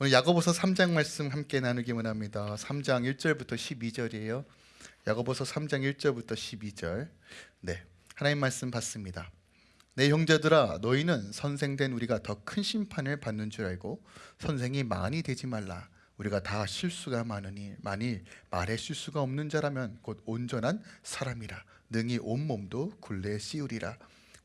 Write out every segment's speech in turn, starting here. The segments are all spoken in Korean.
오늘 야고보서 3장 말씀 함께 나누기 원합니다. 3장 1절부터 12절이에요. 야고보서 3장 1절부터 12절. 네. 하나님 말씀 받습니다. 내 형제들아 너희는 선생된 우리가 더 큰 심판을 받는 줄 알고 선생이 많이 되지 말라. 우리가 다 실수가 많으니 만일 말에 실수가 없는 자라면 곧 온전한 사람이라 능히 온 몸도 굴레에 씌우리라.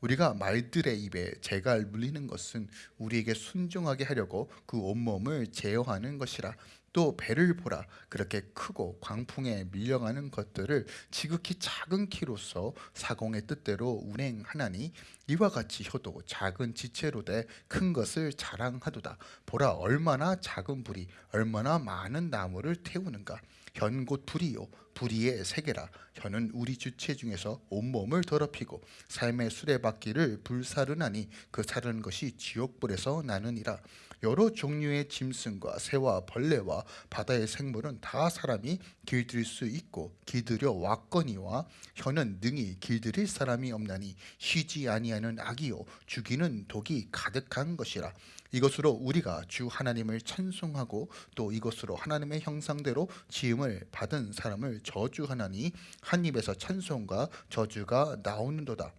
우리가 말들의 입에 재가 물리는 것은 우리에게 순종하게 하려고 그 온몸을 제어하는 것이라. 또 배를 보라. 그렇게 크고 광풍에 밀려가는 것들을 지극히 작은 키로서 사공의 뜻대로 운행하나니 이와 같이 효도 작은 지체로 돼 큰 것을 자랑하도다. 보라 얼마나 작은 불이 얼마나 많은 나무를 태우는가 현곧 불이요. 불이의 세계라. 현은 우리 주체 중에서 온몸을 더럽히고 삶의 수레바퀴를 불사르나니 그 사르는 것이 지옥불에서 나느니라 여러 종류의 짐승과 새와 벌레와 바다의 생물은 다 사람이 길들일 수 있고 길들여 왔거니와 혀는 능히 길들일 사람이 없나니 쉬지 아니하는 악이요 죽이는 독이 가득한 것이라. 이것으로 우리가 주 하나님을 찬송하고 또 이것으로 하나님의 형상대로 지음을 받은 사람을 저주하나니 한 입에서 찬송과 저주가 나오는도다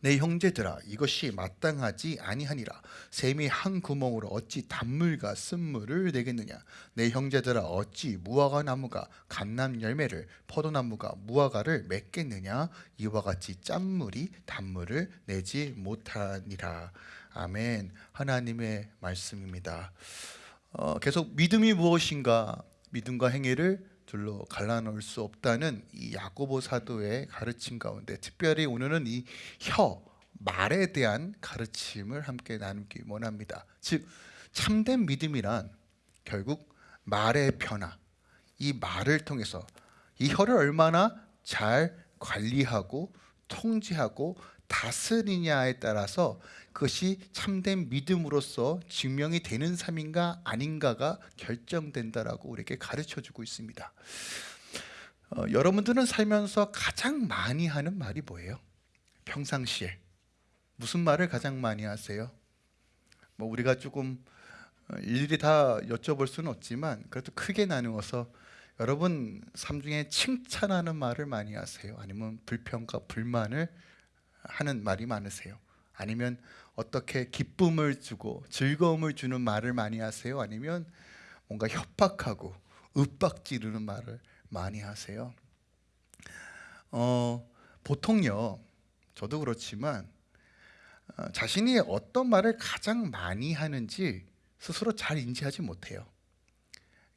내 형제들아 이것이 마땅하지 아니하니라. 샘이 한 구멍으로 어찌 단물과 쓴물을 내겠느냐? 내 형제들아 어찌 무화과 나무가 감람 열매를 포도나무가 무화과를 맺겠느냐? 이와 같이 짠물이 단물을 내지 못하니라. 아멘. 하나님의 말씀입니다. 어, 계속 믿음이 무엇인가? 믿음과 행위를 둘로 갈라놓을 수 없다는 이 야고보 사도의 가르침 가운데 특별히 오늘은 이 혀, 말에 대한 가르침을 함께 나누기 원합니다. 즉 참된 믿음이란 결국 말의 변화, 이 말을 통해서 이 혀를 얼마나 잘 관리하고 통제하고 다스리냐에 따라서 그것이 참된 믿음으로서 증명이 되는 삶인가 아닌가가 결정된다라고 우리에게 가르쳐 주고 있습니다. 어, 여러분들은 살면서 가장 많이 하는 말이 뭐예요? 평상시에 무슨 말을 가장 많이 하세요? 뭐 우리가 조금 어, 일일이 다 여쭤볼 수는 없지만 그래도 크게 나누어서 여러분 삶 중에 칭찬하는 말을 많이 하세요? 아니면 불평과 불만을 하는 말이 많으세요? 아니면 어떻게 기쁨을 주고 즐거움을 주는 말을 많이 하세요? 아니면 뭔가 협박하고 윽박 지르는 말을 많이 하세요? 어, 보통요, 저도 그렇지만 어, 자신이 어떤 말을 가장 많이 하는지 스스로 잘 인지하지 못해요.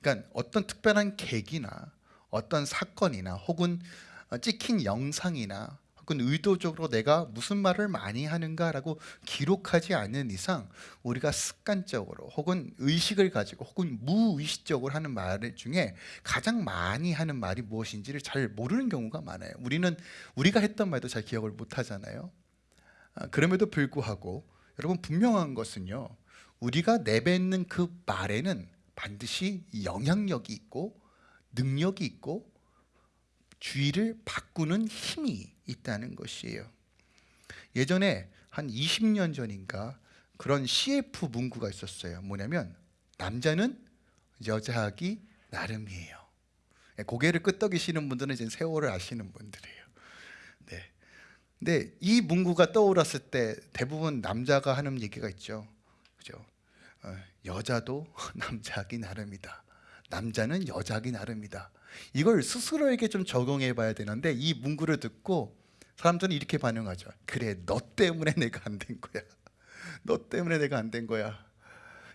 그러니까 어떤 특별한 계기나 어떤 사건이나 혹은 어, 찍힌 영상이나 혹은 의도적으로 내가 무슨 말을 많이 하는가라고 기록하지 않는 이상 우리가 습관적으로 혹은 의식을 가지고 혹은 무의식적으로 하는 말 중에 가장 많이 하는 말이 무엇인지를 잘 모르는 경우가 많아요. 우리는 우리가 했던 말도 잘 기억을 못 하잖아요. 아, 그럼에도 불구하고 여러분 분명한 것은요. 우리가 내뱉는 그 말에는 반드시 영향력이 있고 능력이 있고 주의를 바꾸는 힘이 있다는 것이에요. 예전에 한 20년 전인가 그런 CF 문구가 있었어요. 뭐냐면 남자는 여자하기 나름이에요. 예, 고개를 끄덕이시는 분들은 이제 세월을 아시는 분들이에요. 네. 근데 이 문구가 떠올랐을 때 대부분 남자가 하는 얘기가 있죠. 그죠? 어, 여자도 남자하기 나름이다. 남자는 여자하기 나름이다. 이걸 스스로에게 좀 적용해 봐야 되는데 이 문구를 듣고 사람들은 이렇게 반응하죠. 그래, 너 때문에 내가 안 된 거야. 너 때문에 내가 안 된 거야.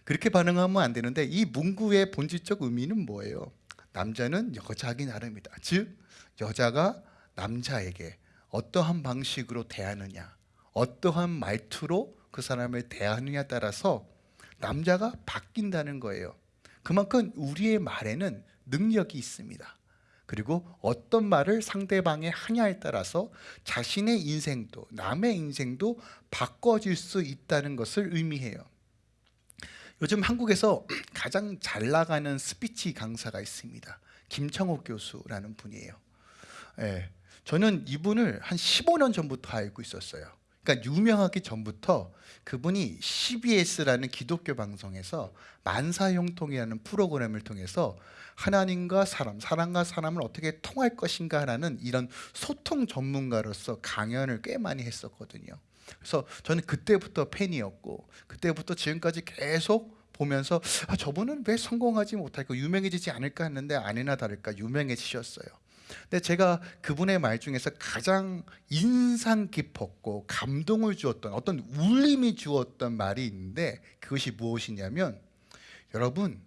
그렇게 반응하면 안 되는데 이 문구의 본질적 의미는 뭐예요? 남자는 여자하기 나름이다. 즉 여자가 남자에게 어떠한 방식으로 대하느냐, 어떠한 말투로 그 사람을 대하느냐에 따라서 남자가 바뀐다는 거예요. 그만큼 우리의 말에는 능력이 있습니다. 그리고 어떤 말을 상대방에 하냐에 따라서 자신의 인생도 남의 인생도 바꿔질 수 있다는 것을 의미해요. 요즘 한국에서 가장 잘 나가는 스피치 강사가 있습니다. 김창호 교수라는 분이에요. 예, 저는 이분을 한 15년 전부터 알고 있었어요. 그러니까 유명하기 전부터 그분이 CBS라는 기독교 방송에서 만사형통이라는 프로그램을 통해서 하나님과 사람, 사람과 사람을 어떻게 통할 것인가라는 이런 소통 전문가로서 강연을 꽤 많이 했었거든요. 그래서 저는 그때부터 팬이었고 그때부터 지금까지 계속 보면서 아, 저분은 왜 성공하지 못할까 유명해지지 않을까 했는데 아니나 다를까 유명해지셨어요. 근데 제가 그분의 말 중에서 가장 인상 깊었고 감동을 주었던 어떤 울림이 주었던 말이 있는데 그것이 무엇이냐면 여러분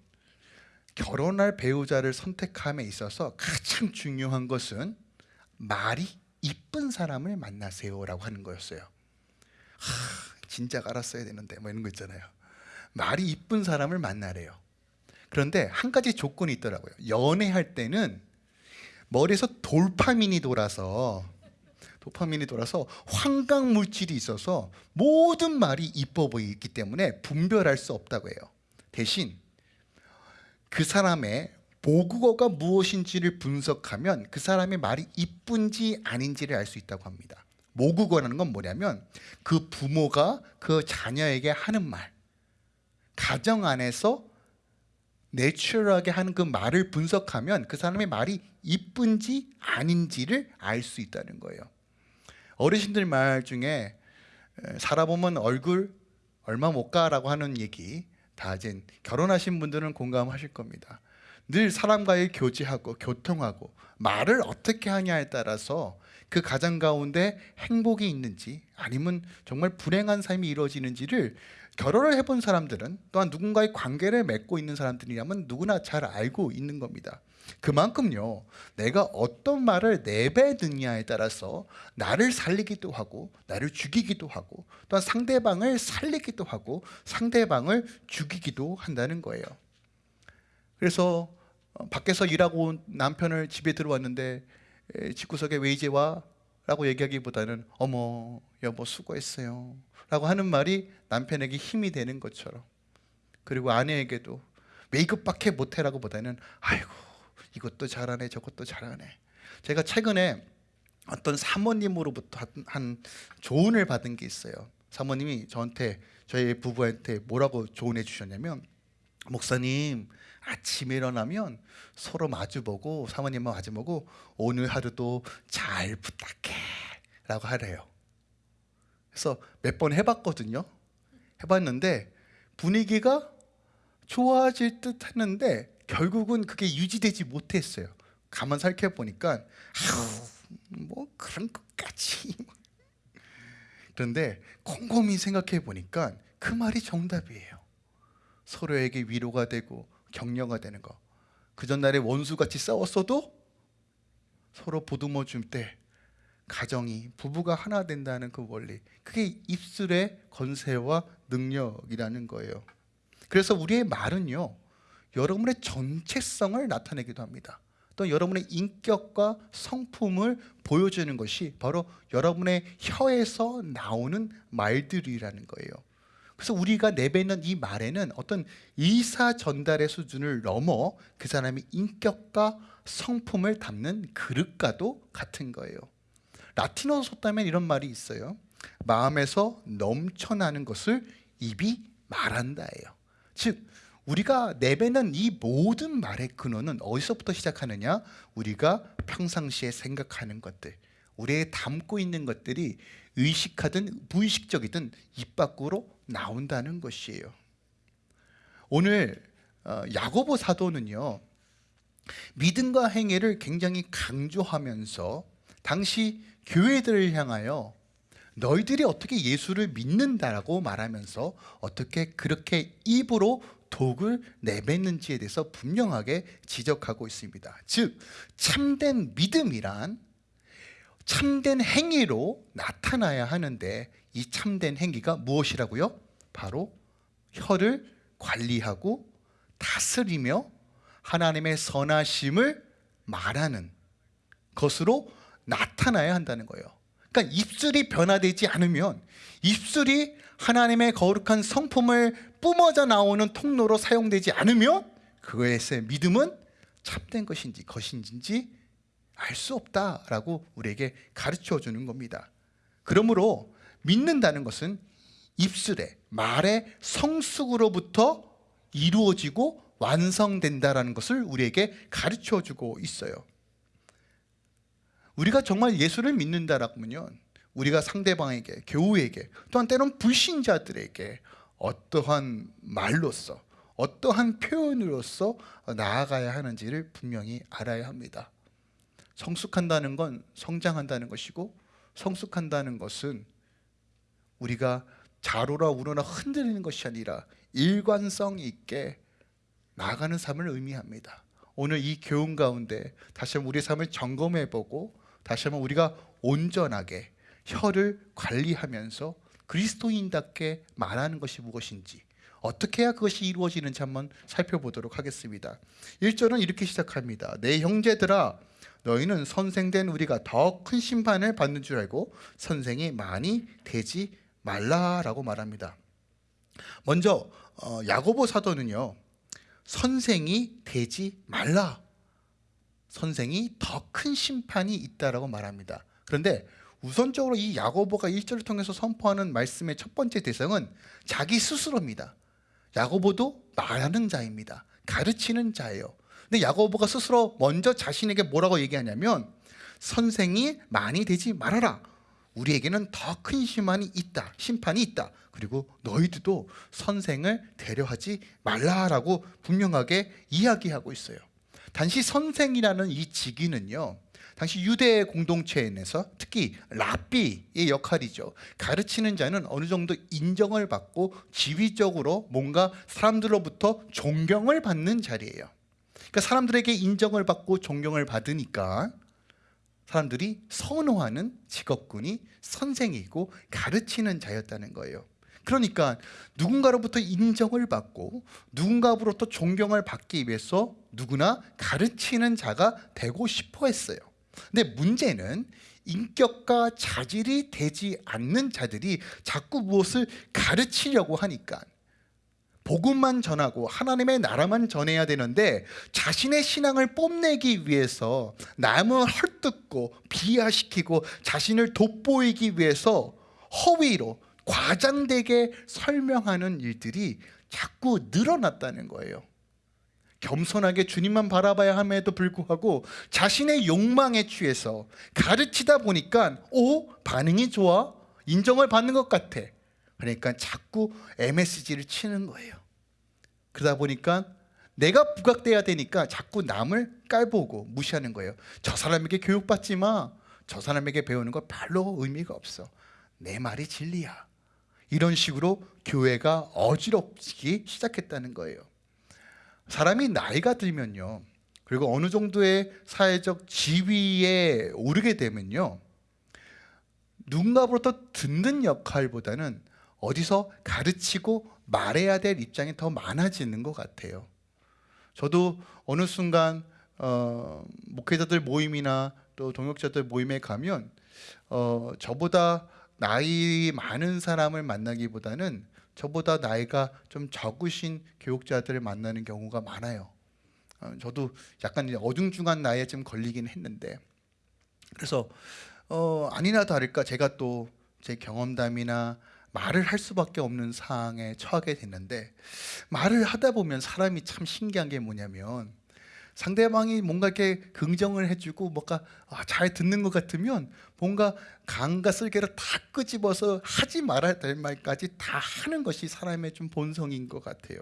결혼할 배우자를 선택함에 있어서 가장 중요한 것은 말이 이쁜 사람을 만나세요라고 하는 거였어요. 하, 진작 알았어야 되는데 뭐 이런 거 있잖아요. 말이 이쁜 사람을 만나래요. 그런데 한 가지 조건이 있더라고요. 연애할 때는 머리에서 돌파민이 돌아서 도파민이 돌아서 환각 물질이 있어서 모든 말이 이뻐 보이기 때문에 분별할 수 없다고 해요. 대신 그 사람의 모국어가 무엇인지를 분석하면 그 사람의 말이 이쁜지 아닌지를 알 수 있다고 합니다. 모국어라는 건 뭐냐면 그 부모가 그 자녀에게 하는 말, 가정 안에서 내추럴하게 하는 그 말을 분석하면 그 사람의 말이 이쁜지 아닌지를 알 수 있다는 거예요. 어르신들 말 중에 에, 살아보면 얼굴 얼마 못 가라고 하는 얘기 다 이제 결혼하신 분들은 공감하실 겁니다. 늘 사람과의 교제하고 교통하고 말을 어떻게 하냐에 따라서 그 가정 가운데 행복이 있는지 아니면 정말 불행한 삶이 이루어지는지를 결혼을 해본 사람들은 또한 누군가의 관계를 맺고 있는 사람들이라면 누구나 잘 알고 있는 겁니다. 그만큼요, 내가 어떤 말을 내뱉느냐에 따라서 나를 살리기도 하고, 나를 죽이기도 하고, 또한 상대방을 살리기도 하고, 상대방을 죽이기도 한다는 거예요. 그래서 어, 밖에서 일하고 온 남편을 집에 들어왔는데 에, 집구석에 왜 이제 와? 라고 얘기하기보다는 어머 여보 수고했어요 라고 하는 말이 남편에게 힘이 되는 것처럼 그리고 아내에게도 왜 이것밖에 못해 라고 보다는 아이고 이것도 잘하네 저것도 잘하네. 제가 최근에 어떤 사모님으로부터 한- 한 조언을 받은 게 있어요. 사모님이 저한테 저희 부부한테 뭐라고 조언해 주셨냐면 목사님 아침에 일어나면 서로 마주보고 사모님만 마주보고 오늘 하루도 잘 부탁해. 라고 하래요. 그래서 몇 번 해봤거든요. 해봤는데 분위기가 좋아질 듯 했는데 결국은 그게 유지되지 못했어요 가만 살펴보니까 뭐 그런 것까지 그런데 곰곰이 생각해 보니까 그 말이 정답이에요 서로에게 위로가 되고 격려가 되는 거. 그 전날에 원수같이 싸웠어도 서로 보듬어 줄 때 가정이 부부가 하나 된다는 그 원리. 그게 입술의 건세와 능력이라는 거예요. 그래서 우리의 말은요. 여러분의 전체성을 나타내기도 합니다. 또 여러분의 인격과 성품을 보여주는 것이 바로 여러분의 혀에서 나오는 말들이라는 거예요. 그래서 우리가 내뱉는 이 말에는 어떤 의사 전달의 수준을 넘어 그 사람의 인격과 성품을 담는 그릇과도 같은 거예요. 라틴어 속담에 이런 말이 있어요. 마음에서 넘쳐나는 것을 입이 말한다예요. 즉 우리가 내뱉는 이 모든 말의 근원은 어디서부터 시작하느냐? 우리가 평상시에 생각하는 것들, 우리의 담고 있는 것들이 의식하든 무의식적이든 입 밖으로 나온다는 것이에요. 오늘 어, 야고보 사도는요 믿음과 행위를 굉장히 강조하면서 당시 교회들을 향하여 너희들이 어떻게 예수를 믿는다라고 말하면서 어떻게 그렇게 입으로 독을 내뱉는지에 대해서 분명하게 지적하고 있습니다. 즉 참된 믿음이란 참된 행위로 나타나야 하는데 이 참된 행위가 무엇이라고요? 바로 혀를 관리하고 다스리며 하나님의 선하심을 말하는 것으로 나타나야 한다는 거예요. 그러니까 입술이 변화되지 않으면 입술이 하나님의 거룩한 성품을 뿜어져 나오는 통로로 사용되지 않으면 그것의 믿음은 참된 것인지 것인지 알 수 없다라고 우리에게 가르쳐 주는 겁니다. 그러므로 믿는다는 것은 입술에 말의 성숙으로부터 이루어지고 완성된다라는 것을 우리에게 가르쳐 주고 있어요. 우리가 정말 예수를 믿는다라면요. 우리가 상대방에게, 교우에게, 또한 때론 불신자들에게 어떠한 말로써, 어떠한 표현으로서 나아가야 하는지를 분명히 알아야 합니다. 성숙한다는 건 성장한다는 것이고, 성숙한다는 것은 우리가 자로라 우러나 흔들리는 것이 아니라 일관성 있게 나아가는 삶을 의미합니다. 오늘 이 교훈 가운데 다시 한번 우리 삶을 점검해 보고 다시 한번 우리가 온전하게 혀를 관리하면서 그리스도인답게 말하는 것이 무엇인지 어떻게 해야 그것이 이루어지는지 한번 살펴보도록 하겠습니다. 1절은 이렇게 시작합니다. 내 형제들아 너희는 선생된 우리가 더 큰 심판을 받는 줄 알고 선생이 많이 되지 말라라고 말합니다. 먼저 어, 야고보 사도는요. 선생이 되지 말라. 선생이 더 큰 심판이 있다라고 말합니다. 그런데 우선적으로 이 야고보가 1절을 통해서 선포하는 말씀의 첫 번째 대상은 자기 스스로입니다. 야고보도 말하는 자입니다. 가르치는 자예요. 근데 야고보가 스스로 먼저 자신에게 뭐라고 얘기하냐면 선생이 많이 되지 말아라. 우리에게는 더 큰 심판이 있다. 심판이 있다. 그리고 너희들도 선생을 대려하지 말라라고 분명하게 이야기하고 있어요. 단지 선생이라는 이 직위는요. 당시 유대 공동체에서 특히 랍비의 역할이죠. 가르치는 자는 어느 정도 인정을 받고 지위적으로 뭔가 사람들로부터 존경을 받는 자리예요. 그러니까 사람들에게 인정을 받고 존경을 받으니까 사람들이 선호하는 직업군이 선생이고 가르치는 자였다는 거예요. 그러니까 누군가로부터 인정을 받고 누군가로부터 존경을 받기 위해서 누구나 가르치는 자가 되고 싶어 했어요. 근데 문제는 인격과 자질이 되지 않는 자들이 자꾸 무엇을 가르치려고 하니까 복음만 전하고 하나님의 나라만 전해야 되는데 자신의 신앙을 뽐내기 위해서 남을 헐뜯고 비하시키고 자신을 돋보이기 위해서 허위로 과장되게 설명하는 일들이 자꾸 늘어났다는 거예요. 겸손하게 주님만 바라봐야 함에도 불구하고 자신의 욕망에 취해서 가르치다 보니까 오 반응이 좋아 인정을 받는 것 같아. 그러니까 자꾸 MSG를 치는 거예요. 그러다 보니까 내가 부각돼야 되니까 자꾸 남을 깔보고 무시하는 거예요. 저 사람에게 교육받지 마. 저 사람에게 배우는 거 별로 의미가 없어. 내 말이 진리야. 이런 식으로 교회가 어지럽기 시작했다는 거예요. 사람이 나이가 들면요. 그리고 어느 정도의 사회적 지위에 오르게 되면요. 누군가로부터 듣는 역할보다는 어디서 가르치고 말해야 될 입장이 더 많아지는 것 같아요. 저도 어느 순간 어, 목회자들 모임이나 또 동역자들 모임에 가면 어, 저보다 나이 많은 사람을 만나기보다는 저보다 나이가 좀 적으신 교육자들을 만나는 경우가 많아요. 어, 저도 약간 어중중한 나이에 좀 걸리긴 했는데 그래서 어, 아니나 다를까 제가 또 제 경험담이나 말을 할 수밖에 없는 상황에 처하게 됐는데 말을 하다 보면 사람이 참 신기한 게 뭐냐면 상대방이 뭔가 이렇게 긍정을 해주고 뭔가 아, 잘 듣는 것 같으면 뭔가 강과 쓸개를 다 끄집어서 하지 말아야 될 말까지 다 하는 것이 사람의 좀 본성인 것 같아요.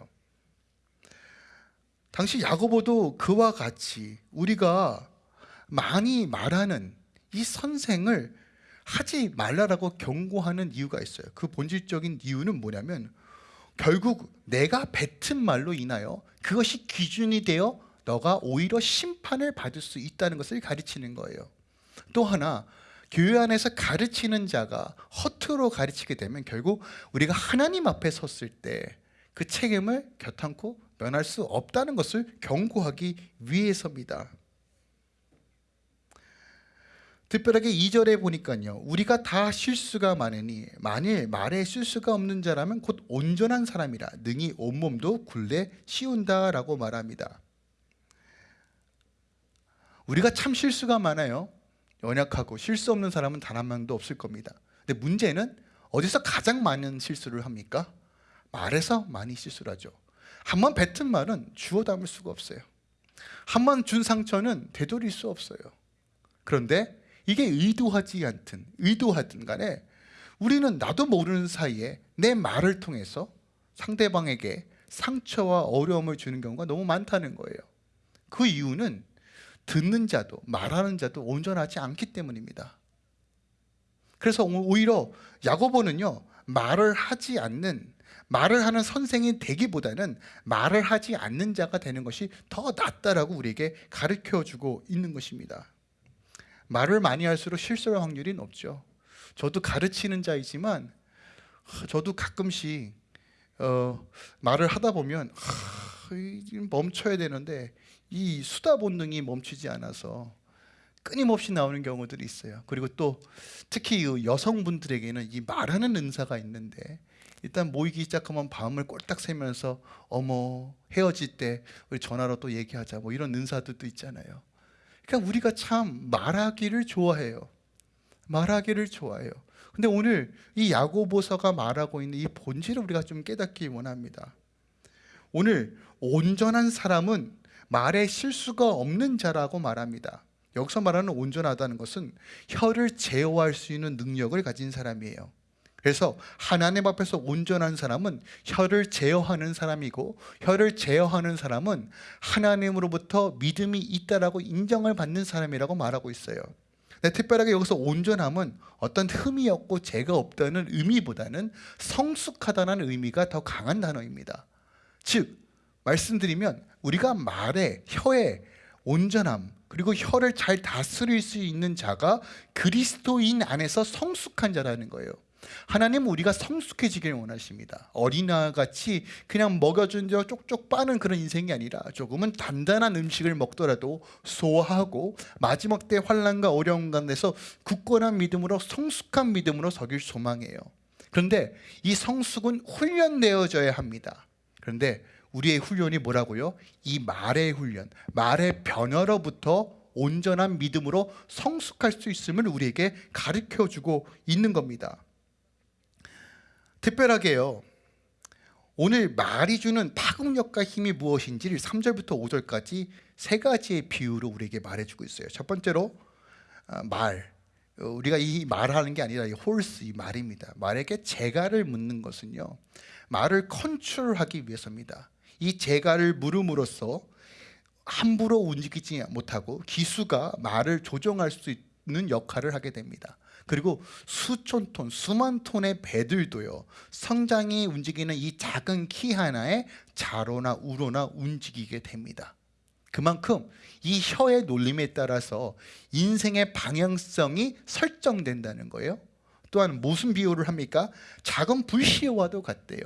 당시 야고보도 그와 같이 우리가 많이 말하는 이 선생을 하지 말라라고 경고하는 이유가 있어요. 그 본질적인 이유는 뭐냐면 결국 내가 뱉은 말로 인하여 그것이 기준이 되어 너가 오히려 심판을 받을 수 있다는 것을 가르치는 거예요. 또 하나 교회 안에서 가르치는 자가 허투루 가르치게 되면 결국 우리가 하나님 앞에 섰을 때 그 책임을 겨탄코 면할 수 없다는 것을 경고하기 위해서입니다. 특별하게 2절에 보니까요. 우리가 다 실수가 많으니 만일 말에 실수가 없는 자라면 곧 온전한 사람이라 능히 온몸도 굴레 씌운다 라고 말합니다. 우리가 참 실수가 많아요. 연약하고 실수 없는 사람은 단 한 명도 없을 겁니다. 근데 문제는 어디서 가장 많은 실수를 합니까? 말에서 많이 실수를 하죠. 한 번 뱉은 말은 주워 담을 수가 없어요. 한 번 준 상처는 되돌릴 수 없어요. 그런데 이게 의도하지 않든 의도하든 간에 우리는 나도 모르는 사이에 내 말을 통해서 상대방에게 상처와 어려움을 주는 경우가 너무 많다는 거예요. 그 이유는 듣는 자도 말하는 자도 온전하지 않기 때문입니다. 그래서 오히려 야고보는요 말을 하지 않는 말을 하는 선생이 되기보다는 말을 하지 않는 자가 되는 것이 더 낫다라고 우리에게 가르쳐 주고 있는 것입니다. 말을 많이 할수록 실수할 확률이 높죠. 저도 가르치는 자이지만 저도 가끔씩 어, 말을 하다 보면 하, 멈춰야 되는데 이 수다 본능이 멈추지 않아서 끊임없이 나오는 경우들이 있어요. 그리고 또 특히 이 여성분들에게는 이 말하는 은사가 있는데 일단 모이기 시작하면 밤을 꼴딱 새면서 어머 헤어질 때 우리 전화로 또 얘기하자 뭐 이런 은사들도 있잖아요. 그러니까 우리가 참 말하기를 좋아해요. 말하기를 좋아해요. 근데 오늘 이 야고보서가 말하고 있는 이 본질을 우리가 좀 깨닫기 원합니다. 오늘 온전한 사람은 말에 실수가 없는 자라고 말합니다. 여기서 말하는 온전하다는 것은 혀를 제어할 수 있는 능력을 가진 사람이에요. 그래서 하나님 앞에서 온전한 사람은 혀를 제어하는 사람이고 혀를 제어하는 사람은 하나님으로부터 믿음이 있다라고 인정을 받는 사람이라고 말하고 있어요. 네, 특별하게 여기서 온전함은 어떤 흠이 없고 죄가 없다는 의미보다는 성숙하다는 의미가 더 강한 단어입니다. 즉 말씀드리면 우리가 말에 혀에 온전함 그리고 혀를 잘 다스릴 수 있는 자가 그리스도인 안에서 성숙한 자라는 거예요. 하나님은 우리가 성숙해지길 원하십니다. 어린아같이 그냥 먹여준 저 쪽쪽 빠는 그런 인생이 아니라 조금은 단단한 음식을 먹더라도 소화하고 마지막 때 환란과 어려움 가운데서 굳건한 믿음으로 성숙한 믿음으로 서길 소망해요. 그런데 이 성숙은 훈련되어져야 합니다. 그런데 우리의 훈련이 뭐라고요? 이 말의 훈련, 말의 변화로부터 온전한 믿음으로 성숙할 수 있음을 우리에게 가르쳐 주고 있는 겁니다. 특별하게요. 오늘 말이 주는 파급력과 힘이 무엇인지를 3절부터 5절까지 세 가지의 비유로 우리에게 말해주고 있어요. 첫 번째로 아, 말, 어, 우리가 이 말하는 게 아니라 이 홀스 이 말입니다. 말에게 재갈을 묻는 것은요, 말을 컨트롤하기 위해서입니다. 이 재갈을 물음으로써 함부로 움직이지 못하고 기수가 말을 조정할 수 있는 역할을 하게 됩니다. 그리고 수천 톤, 수만 톤의 배들도요. 성장이 움직이는 이 작은 키 하나에 자로나 우로나 움직이게 됩니다. 그만큼 이 혀의 놀림에 따라서 인생의 방향성이 설정된다는 거예요. 또한 무슨 비유를 합니까? 작은 불씨와도 같대요.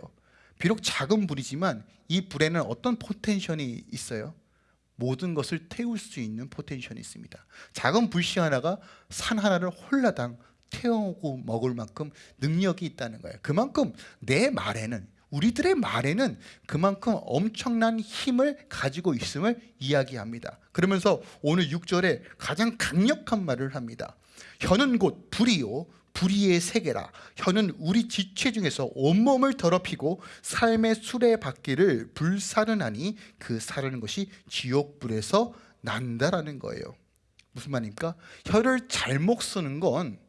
비록 작은 불이지만 이 불에는 어떤 potential이 있어요? 모든 것을 태울 수 있는 potential이 있습니다. 작은 불씨 하나가 산 하나를 홀라당 태우고 먹을 만큼 능력이 있다는 거예요. 그만큼 내 말에는 우리들의 말에는 그만큼 엄청난 힘을 가지고 있음을 이야기합니다. 그러면서 오늘 6절에 가장 강력한 말을 합니다. 혀는 곧 불이요 불의의 세계라 혀는 우리 지체 중에서 온몸을 더럽히고 삶의 수레바퀴를 불사르나니 그 사르는 것이 지옥불에서 난다라는 거예요 무슨 말입니까? 혀를 잘못 쓰는 건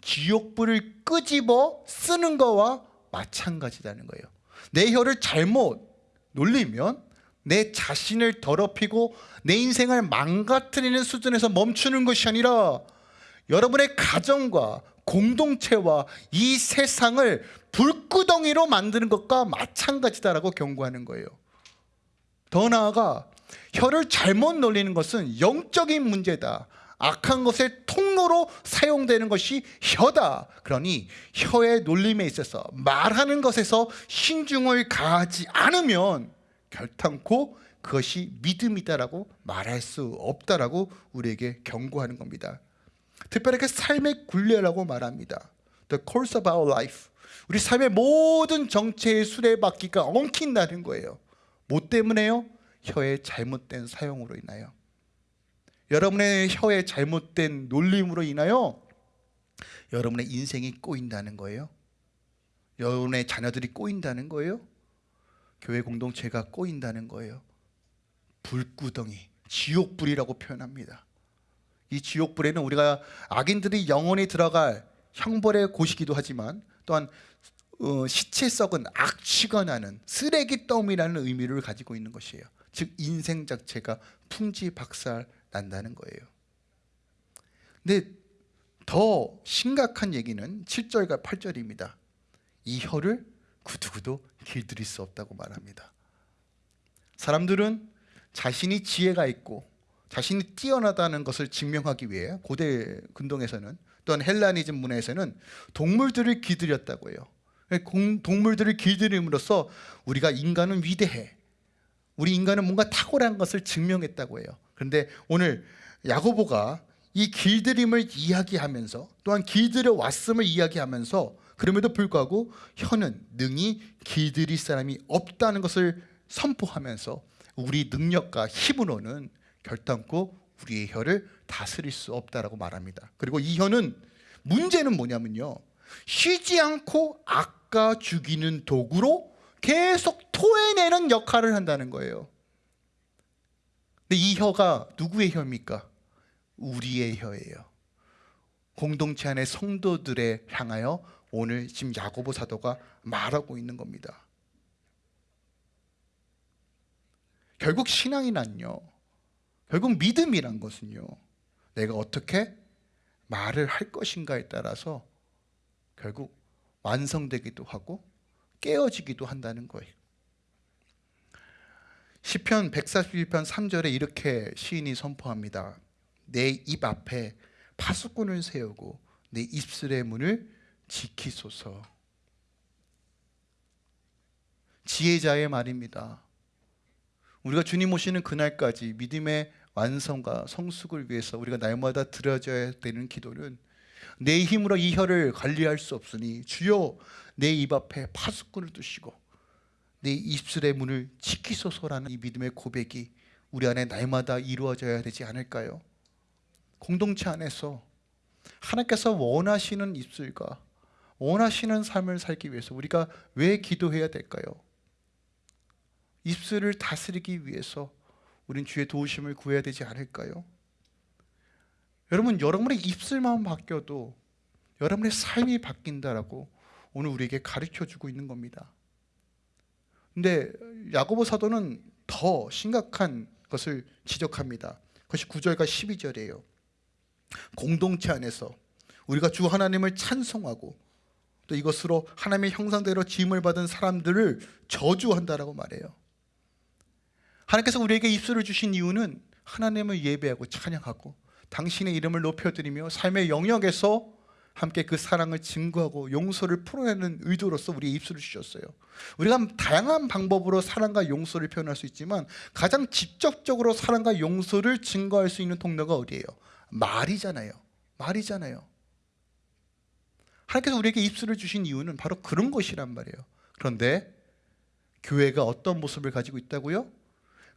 지옥불을 끄집어 쓰는 거와 마찬가지라는 거예요. 내 혀를 잘못 놀리면 내 자신을 더럽히고 내 인생을 망가뜨리는 수준에서 멈추는 것이 아니라 여러분의 가정과 공동체와 이 세상을 불구덩이로 만드는 것과 마찬가지다라고 경고하는 거예요. 더 나아가 혀를 잘못 놀리는 것은 영적인 문제다. 악한 것의 통로로 사용되는 것이 혀다. 그러니 혀의 놀림에 있어서 말하는 것에서 신중을 가하지 않으면 결탄코 그것이 믿음이다라고 말할 수 없다라고 우리에게 경고하는 겁니다. 특별하게 삶의 굴레라고 말합니다. The course of our life. 우리 삶의 모든 정체의 수레바퀴가 엉킨다는 거예요. 뭐 때문에요? 혀의 잘못된 사용으로 인하여. 여러분의 혀의 잘못된 놀림으로 인하여 여러분의 인생이 꼬인다는 거예요. 여러분의 자녀들이 꼬인다는 거예요? 교회 공동체가 꼬인다는 거예요. 불구덩이, 지옥불이라고 표현합니다. 이 지옥불에는 우리가 악인들이 영원히 들어갈 형벌의 곳이기도 하지만 또한 어, 시체 썩은 악취가 나는 쓰레기 더미라는 의미를 가지고 있는 것이에요. 즉 인생 자체가 풍지박살 난다는 거예요. 근데 더 심각한 얘기는 7절과 8절입니다. 이 혀를 구두구도 길들일 수 없다고 말합니다. 사람들은 자신이 지혜가 있고 자신이 뛰어나다는 것을 증명하기 위해 고대 근동에서는 또한 헬라니즘 문화에서는 동물들을 길들였다고 해요. 공- 동물들을 길들임으로써 우리가 인간은 위대해. 우리 인간은 뭔가 탁월한 것을 증명했다고 해요. 그런데 오늘 야고보가 이 길들임을 이야기하면서 또한 길들여 왔음을 이야기하면서 그럼에도 불구하고 혀는 능히 길들일 사람이 없다는 것을 선포하면서 우리 능력과 힘으로는 결단코 우리의 혀를 다스릴 수 없다라고 말합니다. 그리고 이 혀는 문제는 뭐냐면요. 쉬지 않고 아까 죽이는 도구로 계속 토해내는 역할을 한다는 거예요. 근데 이 혀가 누구의 혀입니까? 우리의 혀예요. 공동체 안의 성도들에 향하여 오늘 지금 야고보 사도가 말하고 있는 겁니다. 결국 신앙이란요. 결국 믿음이란 것은요. 내가 어떻게 말을 할 것인가에 따라서 결국 완성되기도 하고 깨어지기도 한다는 거예요. 시편 141편 3절에 이렇게 시인이 선포합니다. 내 입 앞에 파수꾼을 세우고 내 입술의 문을 지키소서. 지혜자의 말입니다. 우리가 주님 오시는 그날까지 믿음의 완성과 성숙을 위해서 우리가 날마다 드려져야 되는 기도는 내 힘으로 이 혀를 관리할 수 없으니 주여 내 입 앞에 파수꾼을 두시고 내 입술의 문을 지키소서라는 이 믿음의 고백이 우리 안에 날마다 이루어져야 되지 않을까요? 공동체 안에서 하나님께서 원하시는 입술과 원하시는 삶을 살기 위해서 우리가 왜 기도해야 될까요? 입술을 다스리기 위해서 우린 주의 도우심을 구해야 되지 않을까요? 여러분 여러분의 입술만 바뀌어도 여러분의 삶이 바뀐다라고 오늘 우리에게 가르쳐 주고 있는 겁니다. 근데 야고보 사도는 더 심각한 것을 지적합니다. 그것이 9절과 12절이에요. 공동체 안에서 우리가 주 하나님을 찬송하고 또 이것으로 하나님의 형상대로 지음을 받은 사람들을 저주한다라고 말해요. 하나님께서 우리에게 입술을 주신 이유는 하나님을 예배하고 찬양하고 당신의 이름을 높여드리며 삶의 영역에서 함께 그 사랑을 증거하고 용서를 풀어내는 의도로서 우리의 입술을 주셨어요. 우리가 다양한 방법으로 사랑과 용서를 표현할 수 있지만 가장 직접적으로 사랑과 용서를 증거할 수 있는 통로가 어디예요? 말이잖아요. 말이잖아요. 하나님께서 우리에게 입술을 주신 이유는 바로 그런 것이란 말이에요. 그런데 교회가 어떤 모습을 가지고 있다고요?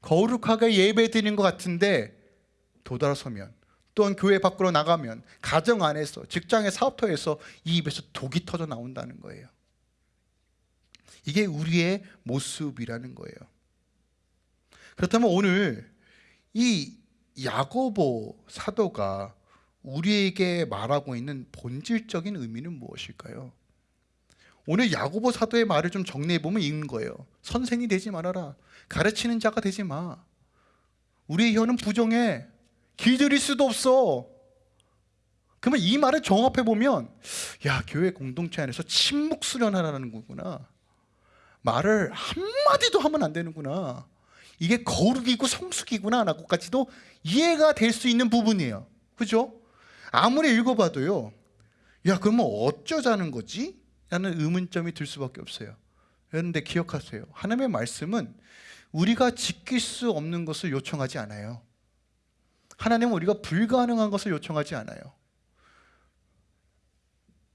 거룩하게 예배 드리는 것 같은데 도달서면 또한 교회 밖으로 나가면 가정 안에서 직장의 사업터에서 이 입에서 독이 터져 나온다는 거예요. 이게 우리의 모습이라는 거예요. 그렇다면 오늘 이 야고보 사도가 우리에게 말하고 있는 본질적인 의미는 무엇일까요? 오늘 야고보 사도의 말을 좀 정리해 보면 이런 거예요. 선생이 되지 말아라. 가르치는 자가 되지 마. 우리의 혀는 부정해. 길들일 수도 없어. 그러면 이 말을 종합해 보면 야 교회 공동체 안에서 침묵 수련하라는 거구나. 말을 한 마디도 하면 안 되는구나. 이게 거룩이고 성숙이구나 라고까지도 이해가 될 수 있는 부분이에요. 그죠? 아무리 읽어봐도요. 야 그러면 어쩌자는 거지? 라는 의문점이 들 수밖에 없어요. 그런데 기억하세요. 하나님의 말씀은 우리가 지킬 수 없는 것을 요청하지 않아요. 하나님은 우리가 불가능한 것을 요청하지 않아요.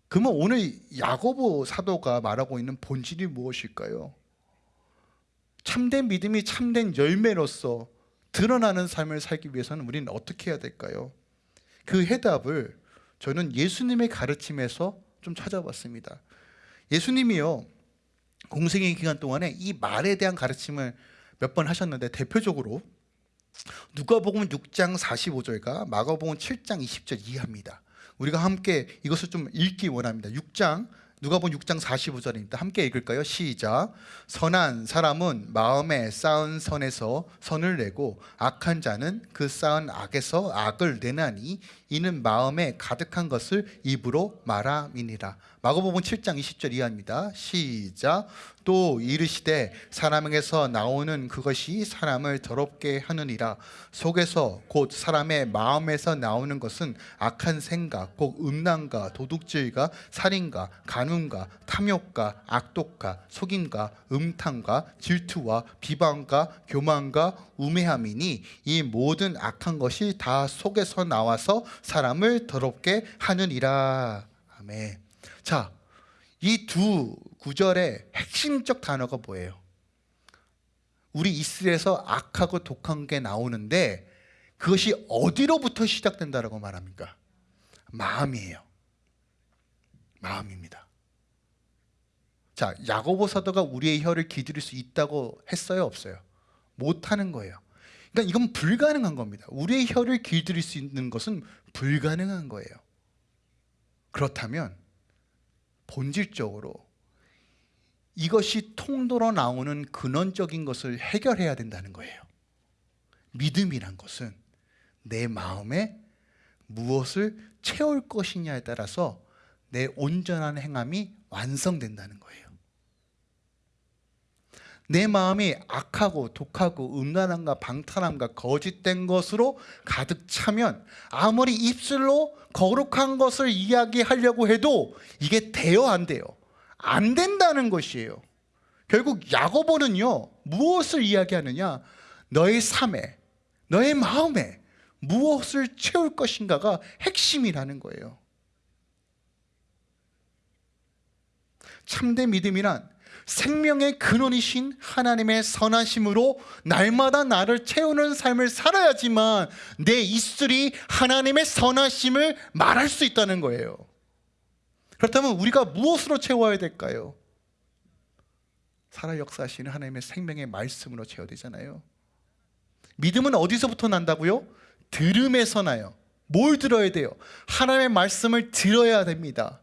그러면 오늘 야고보 사도가 말하고 있는 본질이 무엇일까요? 참된 믿음이 참된 열매로서 드러나는 삶을 살기 위해서는 우리는 어떻게 해야 될까요? 그 해답을 저는 예수님의 가르침에서 좀 찾아봤습니다. 예수님이요 공생의 기간 동안에 이 말에 대한 가르침을 몇 번 하셨는데 대표적으로 누가복음 6장 45절과 마가복음 7장 20절 이해합니다. 우리가 함께 이것을 좀 읽기 원합니다. 6장 누가복음 6장 45절입니다. 함께 읽을까요? 시작. 선한 사람은 마음에 쌓은 선에서 선을 내고 악한 자는 그 쌓은 악에서 악을 내나니 이는 마음에 가득한 것을 입으로 말함이니라. 마가복음 7장 20절 이하입니다. 시작. 또 이르시되 사람에게서 나오는 그것이 사람을 더럽게 하느니라. 속에서 곧 사람의 마음에서 나오는 것은 악한 생각, 곧 음란과 도둑질과 살인과 간음과 탐욕과 악독과 속임과 음탕과 질투와 비방과 교만과 우매함이니 이 모든 악한 것이 다 속에서 나와서 사람을 더럽게 하느니라. 아멘. 자, 이 두 구절의 핵심적 단어가 뭐예요? 우리 이스라엘에서 악하고 독한 게 나오는데 그것이 어디로부터 시작된다라고 말합니까? 마음이에요. 마음입니다. 자, 야고보 사도가 우리의 혀를 기들일 수 있다고 했어요, 없어요? 못 하는 거예요. 그러니까 이건 불가능한 겁니다. 우리의 혀를 길들일 수 있는 것은 불가능한 거예요. 그렇다면 본질적으로 이것이 통로로 나오는 근원적인 것을 해결해야 된다는 거예요. 믿음이란 것은 내 마음에 무엇을 채울 것이냐에 따라서 내 온전한 행함이 완성된다는 거예요. 내 마음이 악하고 독하고 음란함과 방탄함과 거짓된 것으로 가득 차면 아무리 입술로 거룩한 것을 이야기하려고 해도 이게 돼요 안 돼요? 안 된다는 것이에요. 결국 야고보는요 무엇을 이야기하느냐 너의 삶에 너의 마음에 무엇을 채울 것인가가 핵심이라는 거예요. 참된 믿음이란 생명의 근원이신 하나님의 선하심으로 날마다 나를 채우는 삶을 살아야지만 내 입술이 하나님의 선하심을 말할 수 있다는 거예요. 그렇다면 우리가 무엇으로 채워야 될까요? 살아 역사하시는 하나님의 생명의 말씀으로 채워야 되잖아요. 믿음은 어디서부터 난다고요? 들음에서 나요. 뭘 들어야 돼요? 하나님의 말씀을 들어야 됩니다.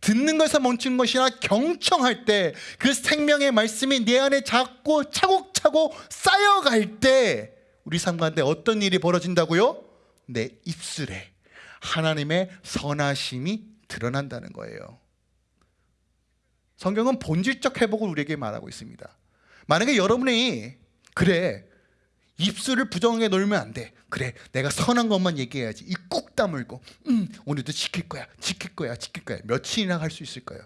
듣는 것에 멈춘 것이 아니라 경청할 때 그 생명의 말씀이 내 안에 자꾸 차곡차곡 쌓여갈 때 우리 삶 가운데 어떤 일이 벌어진다고요? 내 입술에 하나님의 선하심이 드러난다는 거예요. 성경은 본질적 회복을 우리에게 말하고 있습니다. 만약에 여러분이 그래 입술을 부정하게 놀면 안 돼. 그래, 내가 선한 것만 얘기해야지. 이 꾹 다물고, 음, 오늘도 지킬 거야, 지킬 거야, 지킬 거야. 며칠이나 할 수 있을까요?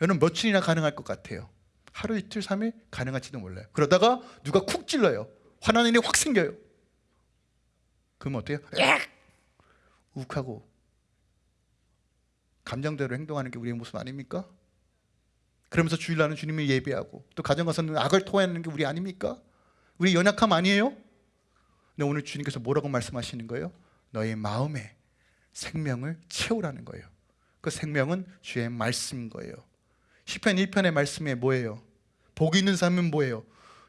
여러분 며칠이나 가능할 것 같아요. 하루 이틀 삼일 가능할지도 몰라요. 그러다가 누가 쿡 찔러요. 화나는 일이 확 생겨요. 그럼 어때요? 악! 욱하고 감정대로 행동하는 게 우리의 모습 아닙니까? 그러면서 주일날은 주님을 예배하고 또 가정 가서는 악을 토해내는 게 우리 아닙니까? 우리 연약함 아니에요? 근데 오늘 주님께서 뭐라고 말씀하시는 거예요? 너의 마음에 생명을 채우라는 거예요. 그 생명은 주의 말씀인 거예요. 시편 1편의 말씀에 뭐예요? 복 있는 사람은 뭐예요?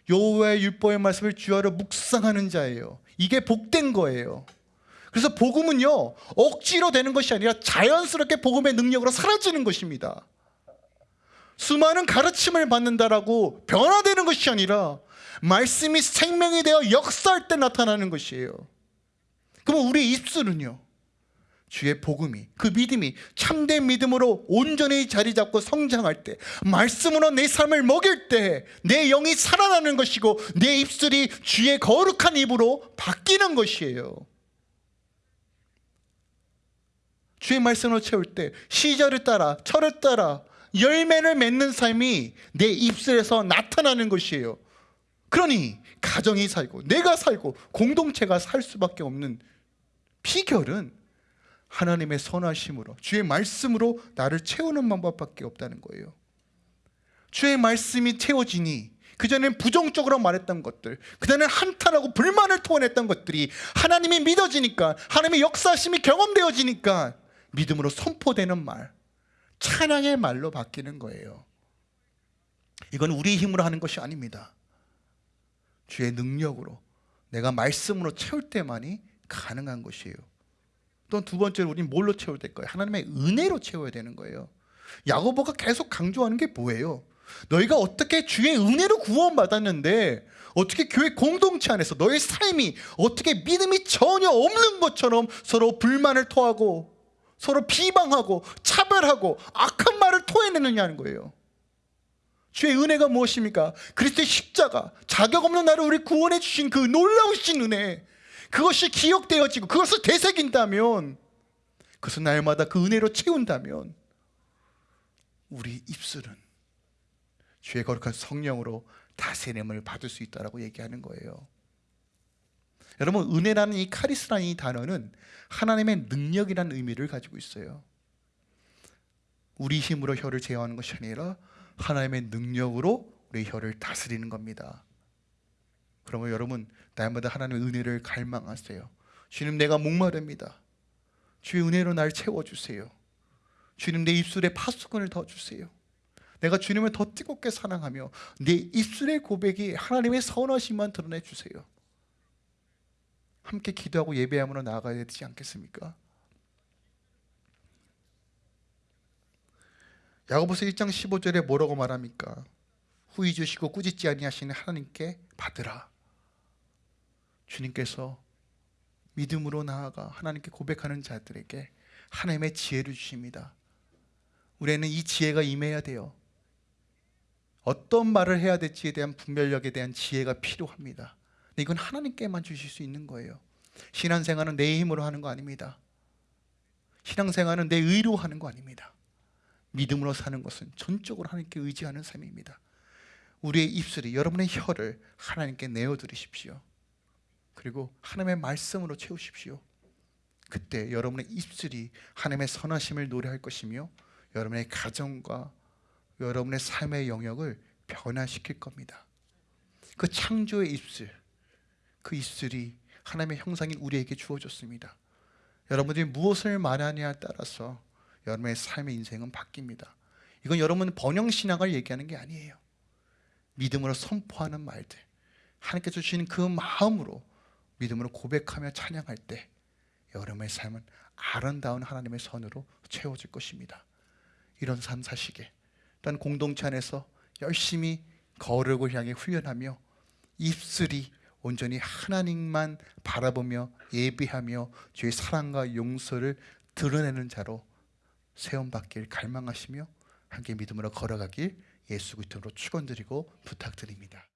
여호와의 율법의 말씀을 주하러 묵상하는 자예요. 이게 복된 거예요. 그래서 복음은요 억지로 되는 것이 아니라 자연스럽게 복음의 능력으로 사라지는 것입니다. 수많은 가르침을 받는다라고 변화되는 것이 아니라 말씀이 생명이 되어 역사할 때 나타나는 것이에요. 그럼 우리 입술은요? 주의 복음이 그 믿음이 참된 믿음으로 온전히 자리 잡고 성장할 때 말씀으로 내 삶을 먹일 때 내 영이 살아나는 것이고 내 입술이 주의 거룩한 입으로 바뀌는 것이에요. 주의 말씀으로 채울 때 시절을 따라 철을 따라 열매를 맺는 삶이 내 입술에서 나타나는 것이에요. 그러니 가정이 살고 내가 살고 공동체가 살 수밖에 없는 비결은 하나님의 선하심으로 주의 말씀으로 나를 채우는 방법밖에 없다는 거예요. 주의 말씀이 채워지니 그전엔 부정적으로 말했던 것들 그전엔 한탄하고 불만을 토해냈던 것들이 하나님이 믿어지니까 하나님의 역사심이 경험되어지니까 믿음으로 선포되는 말 찬양의 말로 바뀌는 거예요. 이건 우리 힘으로 하는 것이 아닙니다. 주의 능력으로 내가 말씀으로 채울 때만이 가능한 것이에요. 또 두 번째로 우리는 뭘로 채워야 될 거예요? 하나님의 은혜로 채워야 되는 거예요. 야고보가 계속 강조하는 게 뭐예요? 너희가 어떻게 주의 은혜로 구원받았는데 어떻게 교회 공동체 안에서 너의 삶이 어떻게 믿음이 전혀 없는 것처럼 서로 불만을 토하고 서로 비방하고 차별하고 악한 말을 토해내느냐는 거예요. 주의 은혜가 무엇입니까? 그리스도의 십자가 자격 없는 나를 우리 구원해 주신 그 놀라우신 은혜 그것이 기억되어지고 그것을 되새긴다면 그것을 날마다 그 은혜로 채운다면 우리 입술은 주의 거룩한 성령으로 다스림을 받을 수 있다라고 얘기하는 거예요. 여러분 은혜라는 이 카리스라는 이 단어는 하나님의 능력이라는 의미를 가지고 있어요. 우리 힘으로 혀를 제어하는 것이 아니라 하나님의 능력으로 우리 혀를 다스리는 겁니다. 그러면 여러분 날마다 하나님의 은혜를 갈망하세요. 주님 내가 목마릅니다. 주의 은혜로 날 채워주세요. 주님 내 입술에 파수꾼을 더 주세요. 내가 주님을 더 뜨겁게 사랑하며 내 입술의 고백이 하나님의 선하심만 드러내 주세요. 함께 기도하고 예배함으로 나아가야 되지 않겠습니까? 야고보서 1장 15절에 뭐라고 말합니까? 후이 주시고 꾸짖지 아니하시는 하나님께 받으라. 주님께서 믿음으로 나아가 하나님께 고백하는 자들에게 하나님의 지혜를 주십니다. 우리는 이 지혜가 임해야 돼요. 어떤 말을 해야 될지에 대한 분별력에 대한 지혜가 필요합니다. 근데 이건 하나님께만 주실 수 있는 거예요. 신앙생활은 내 힘으로 하는 거 아닙니다. 신앙생활은 내 의로 하는 거 아닙니다. 믿음으로 사는 것은 전적으로 하나님께 의지하는 삶입니다. 우리의 입술이 여러분의 혀를 하나님께 내어드리십시오. 그리고 하나님의 말씀으로 채우십시오. 그때 여러분의 입술이 하나님의 선하심을 노래할 것이며 여러분의 가정과 여러분의 삶의 영역을 변화시킬 겁니다. 그 창조의 입술, 그 입술이 하나님의 형상인 우리에게 주어졌습니다. 여러분들이 무엇을 말하냐에 따라서 여러분의 삶의 인생은 바뀝니다. 이건 여러분 번영 신앙을 얘기하는 게 아니에요. 믿음으로 선포하는 말들, 하나님께서 주시는 그 마음으로 믿음으로 고백하며 찬양할 때 여러분의 삶은 아름다운 하나님의 선으로 채워질 것입니다. 이런 삶 사시게 또한 공동체 안에서 열심히 거룩을 향해 훈련하며 입술이 온전히 하나님만 바라보며 예비하며 주의 사랑과 용서를 드러내는 자로 세움받길 갈망하시며 함께 믿음으로 걸어가길 예수 그리스도로 축원드리고 부탁드립니다.